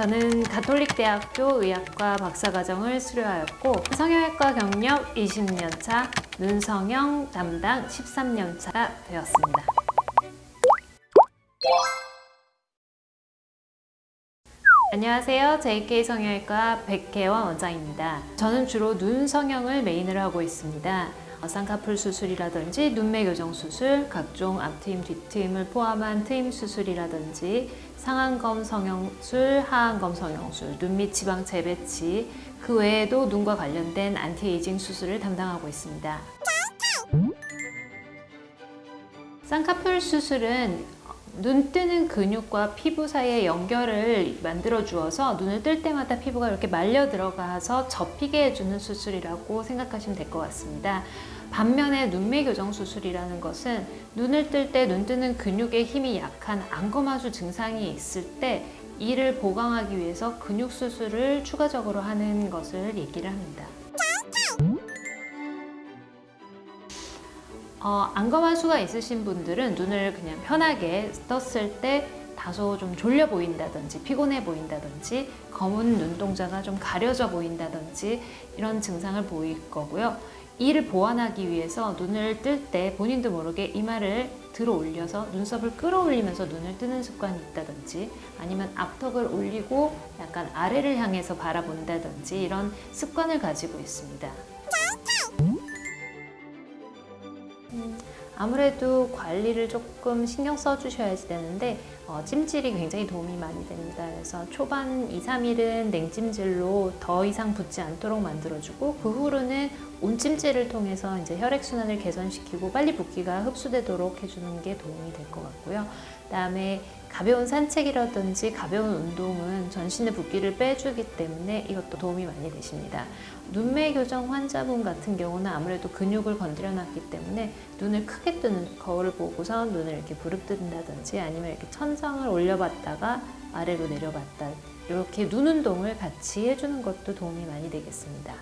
저는 가톨릭대학교 의학과 박사과정을 수료하였고 성형외과 경력 20년차, 눈성형 담당 13년차가 되었습니다. 안녕하세요. JK 성형외과 백혜원 원장입니다. 저는 주로 눈 성형을 메인으로 하고 있습니다. 어, 쌍꺼풀 수술이라든지 눈매 교정 수술, 각종 앞트임, 뒤트임을 포함한 트임 수술이라든지 상안검 성형술, 하안검 성형술, 눈밑 지방 재배치, 그 외에도 눈과 관련된 안티에이징 수술을 담당하고 있습니다. 쌍꺼풀 수술은 눈 뜨는 근육과 피부 사이의 연결을 만들어 주어서 눈을 뜰 때마다 피부가 이렇게 말려 들어가서 접히게 해주는 수술이라고 생각하시면 될 것 같습니다. 반면에 눈매 교정 수술이라는 것은 눈을 뜰 때 눈 뜨는 근육의 힘이 약한 안검하수 증상이 있을 때 이를 보강하기 위해서 근육 수술을 추가적으로 하는 것을 얘기를 합니다. 어, 안검하수가 있으신 분들은 눈을 그냥 편하게 떴을 때 다소 좀 졸려 보인다든지 피곤해 보인다든지 검은 눈동자가 좀 가려져 보인다든지 이런 증상을 보일 거고요. 이를 보완하기 위해서 눈을 뜰 때 본인도 모르게 이마를 들어 올려서 눈썹을 끌어올리면서 눈을 뜨는 습관이 있다든지 아니면 앞턱을 올리고 약간 아래를 향해서 바라본다든지 이런 습관을 가지고 있습니다. 嗯。 아무래도 관리를 조금 신경 써주셔야 되는데 어, 찜질이 굉장히 도움이 많이 됩니다. 그래서 초반 2, 3일은 냉찜질로 더 이상 붓지 않도록 만들어주고 그 후로는 온찜질을 통해서 이제 혈액순환을 개선시키고 빨리 붓기가 흡수되도록 해주는 게 도움이 될 것 같고요. 그 다음에 가벼운 산책이라든지 가벼운 운동은 전신의 붓기를 빼주기 때문에 이것도 도움이 많이 되십니다. 눈매 교정 환자분 같은 경우는 아무래도 근육을 건드려 놨기 때문에 눈을 크게 뜨는 거울을 보고서 눈을 이렇게 부릅뜬다든지 아니면 이렇게 천장을 올려봤다가 아래로 내려봤다 이렇게 눈 운동을 같이 해주는 것도 도움이 많이 되겠습니다.